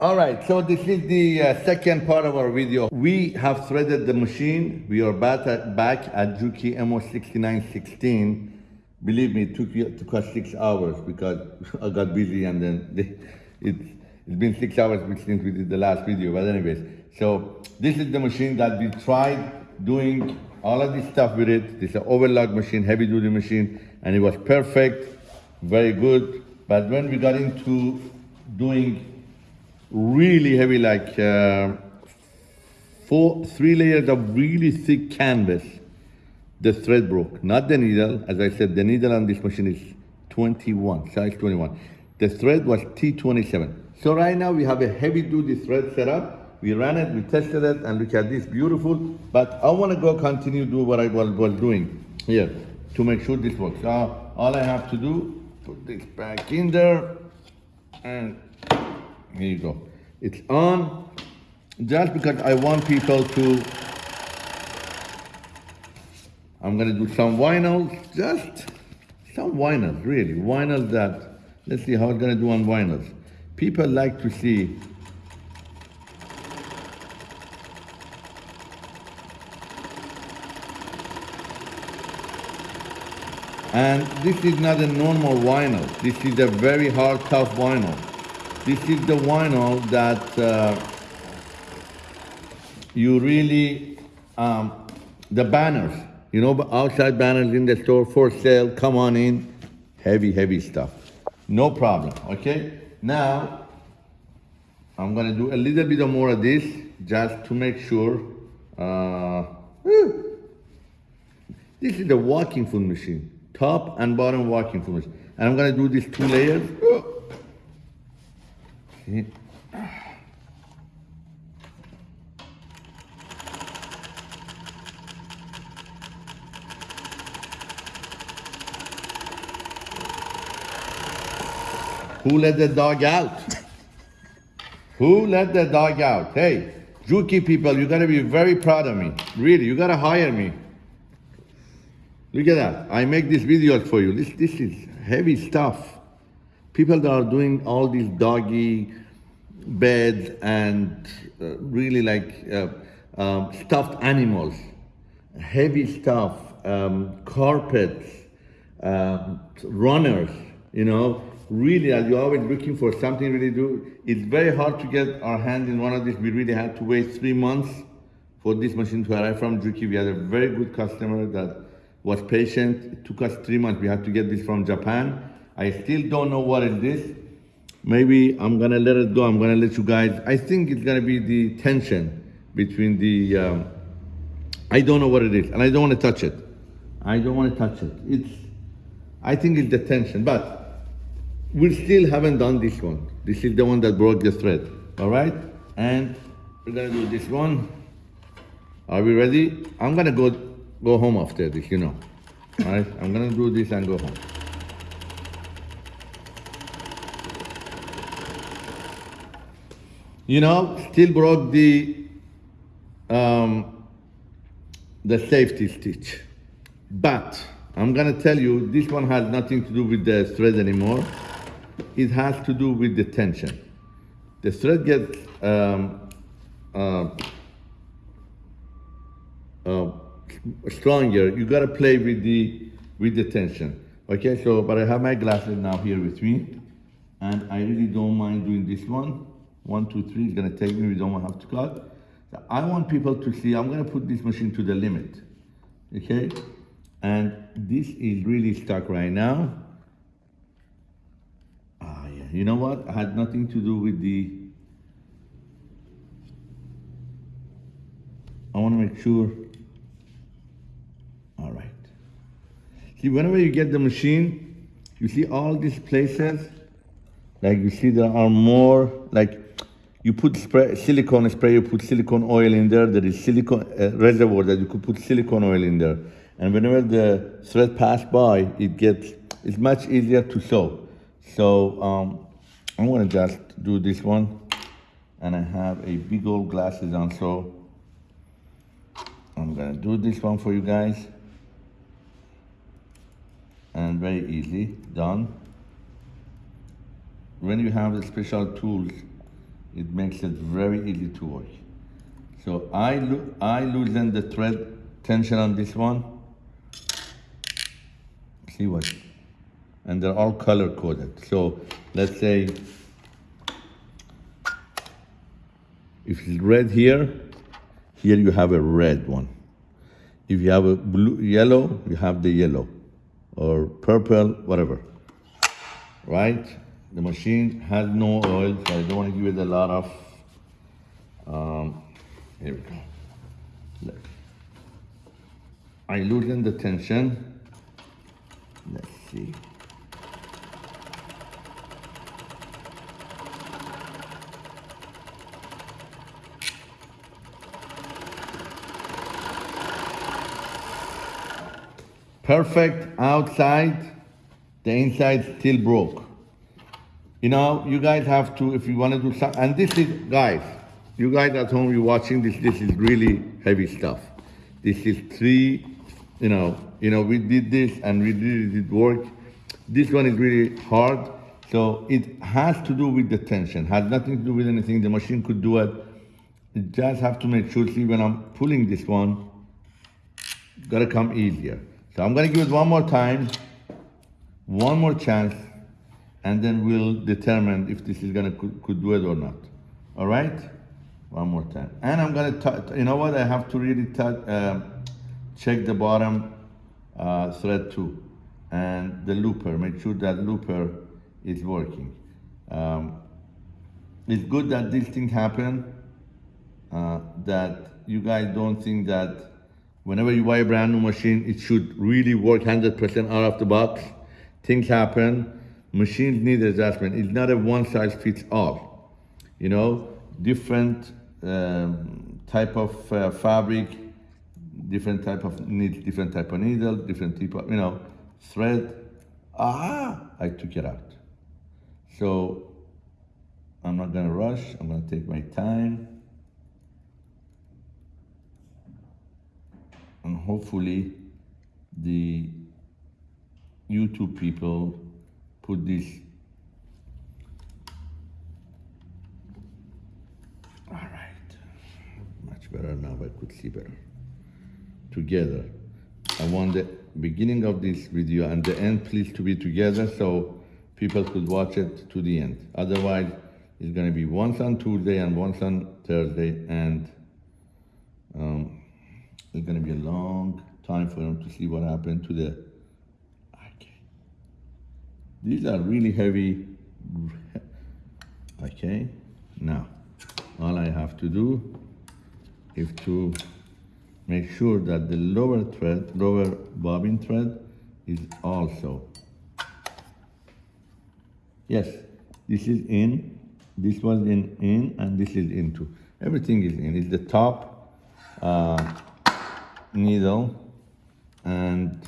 All right, so this is the uh, second part of our video. We have threaded the machine. We are back at, back at Juki MO6916. Believe me, it took, it took us six hours because I got busy and then they, it, it's been six hours since we did the last video. But anyways, so this is the machine that we tried doing all of this stuff with it. This is an overlock machine, heavy duty machine, and it was perfect, very good. But when we got into doing really heavy, like uh, four, three layers of really thick canvas. The thread broke, not the needle. As I said, the needle on this machine is 21, size 21. The thread was T27. So right now we have a heavy duty thread set up. We ran it, we tested it, and look at this, beautiful. But I wanna go continue do what I was, was doing here to make sure this works. Now, all I have to do, put this back in there, and here you go. It's on just because I want people to, I'm gonna do some vinyls, just some vinyls, really, vinyls that, let's see how it's gonna do on vinyls. People like to see And this is not a normal vinyl. This is a very hard, tough vinyl. This is the vinyl that uh, you really, um, the banners, you know, outside banners in the store for sale, come on in, heavy, heavy stuff. No problem, okay? Now, I'm gonna do a little bit more of this just to make sure. Uh, this is the walking foot machine, top and bottom walking foot machine. And I'm gonna do these two layers. Who let the dog out? Who let the dog out? Hey, Juki people, you gotta be very proud of me. Really, you gotta hire me. Look at that. I make these videos for you. This, this is heavy stuff. People that are doing all these doggy beds and uh, really like uh, um, stuffed animals, heavy stuff, um, carpets, um, runners, you know, really as you're always looking for something really do, it's very hard to get our hand in one of these. We really had to wait three months for this machine to arrive from Juki. We had a very good customer that was patient. It took us three months. We had to get this from Japan. I still don't know what it is. Maybe I'm gonna let it go. I'm gonna let you guys. I think it's gonna be the tension between the. Um, I don't know what it is, and I don't want to touch it. I don't want to touch it. It's. I think it's the tension, but we still haven't done this one. This is the one that broke the thread. All right, and we're gonna do this one. Are we ready? I'm gonna go go home after this. You know. All right, I'm gonna do this and go home. You know, still broke the, um, the safety stitch. But I'm gonna tell you, this one has nothing to do with the thread anymore. It has to do with the tension. The thread gets um, uh, uh, stronger. You gotta play with the with the tension. Okay, so but I have my glasses now here with me, and I really don't mind doing this one. One, two, three is gonna take me, we don't have to cut. I want people to see, I'm gonna put this machine to the limit, okay? And this is really stuck right now. Ah, yeah, you know what? I had nothing to do with the, I wanna make sure, all right. See, whenever you get the machine, you see all these places, like you see there are more, like you put spray, silicone spray, you put silicone oil in there, there is silicone uh, reservoir that you could put silicone oil in there. And whenever the thread pass by, it gets, it's much easier to sew. So um, I'm gonna just do this one. And I have a big old glasses on, so I'm gonna do this one for you guys. And very easy, done. When you have the special tools, it makes it very easy to work. So I, lo I loosen the thread tension on this one. See what? And they're all color coded. So let's say if it's red here, here you have a red one. If you have a blue, yellow, you have the yellow or purple, whatever, right? The machine has no oil, so I don't want to give it a lot of, um, here we go. Look. I loosen the tension. Let's see. Perfect outside, the inside still broke. You know, you guys have to, if you want to do something, and this is, guys, you guys at home, you're watching this, this is really heavy stuff. This is three, you know, you know, we did this and we did it work. This one is really hard. So it has to do with the tension, has nothing to do with anything. The machine could do it. You just have to make sure, see when I'm pulling this one, gotta come easier. So I'm gonna give it one more time, one more chance, and then we'll determine if this is gonna could, could do it or not. All right? One more time. And I'm gonna, you know what? I have to really uh, check the bottom uh, thread too, and the looper. Make sure that looper is working. Um, it's good that this thing happened. Uh, that you guys don't think that Whenever you buy a brand new machine, it should really work 100% out of the box. Things happen. Machines need adjustment. It's not a one size fits all. You know, different um, type of uh, fabric, different type of needle, different type of needle, different type of, you know, thread. Ah, I took it out. So I'm not gonna rush. I'm gonna take my time. and hopefully the YouTube people put this all right. Much better now I could see better. Together. I want the beginning of this video and the end please to be together so people could watch it to the end. Otherwise it's going to be once on Tuesday and once on Thursday and um, it's going to be a long time for them to see what happened to the. These are really heavy. Okay. Now, all I have to do is to make sure that the lower thread, lower bobbin thread is also. Yes, this is in, this was in, in, and this is into. Everything is in. It's the top uh, needle and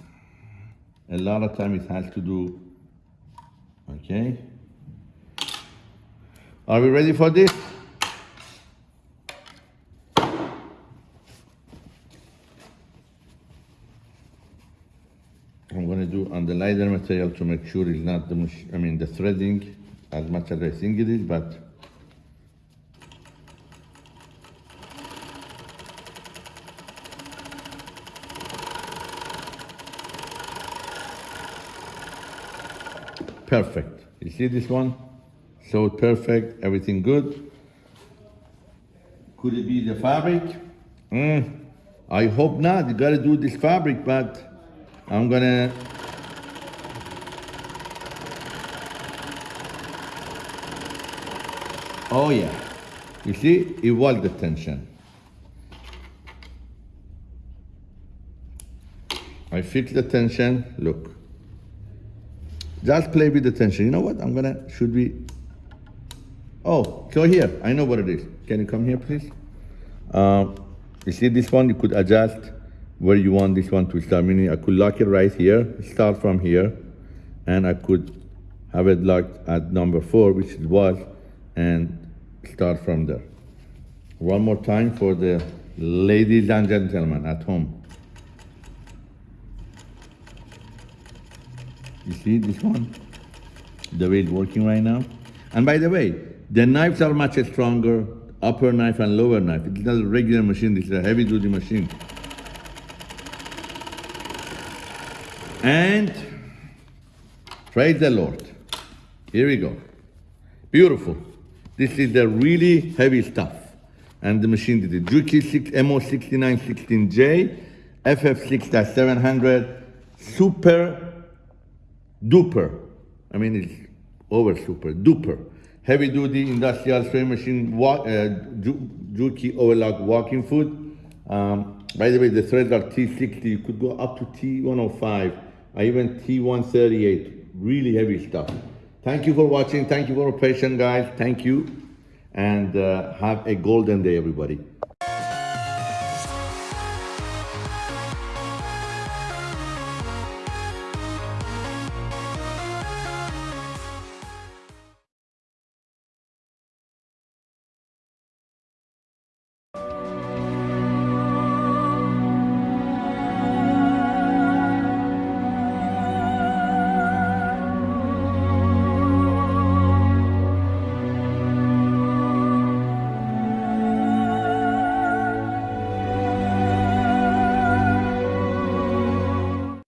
a lot of time it has to do okay. Are we ready for this? I'm going to do on the lighter material to make sure it's not the I mean the threading as much as I think it is but perfect. You see this one? So perfect, everything good. Could it be the fabric? Mm, I hope not. You gotta do this fabric, but I'm gonna Oh yeah. You see, it was the tension. I fix the tension, look. Just play with the tension. You know what? I'm gonna, should we, oh, go here. I know what it is. Can you come here, please? Uh, you see this one? You could adjust where you want this one to start. Meaning I could lock it right here, start from here, and I could have it locked at number four, which it was, and start from there. One more time for the ladies and gentlemen at home. You see this one? The way it's working right now? And by the way, The knives are much stronger, upper knife and lower knife. It's not a regular machine, this is a heavy duty machine. And praise the Lord. Here we go. Beautiful. This is the really heavy stuff. And the machine did it. Juki 6 MO6916J, FF6-700, super duper. I mean, it's over super duper. Heavy duty industrial sewing machine, wa- uh, Ju- Juki overlock walking foot. Um, by the way, the threads are T60. You could go up to T105, or even T138. Really heavy stuff. Thank you for watching. Thank you for your patience, guys. Thank you. And uh, have a golden day, everybody.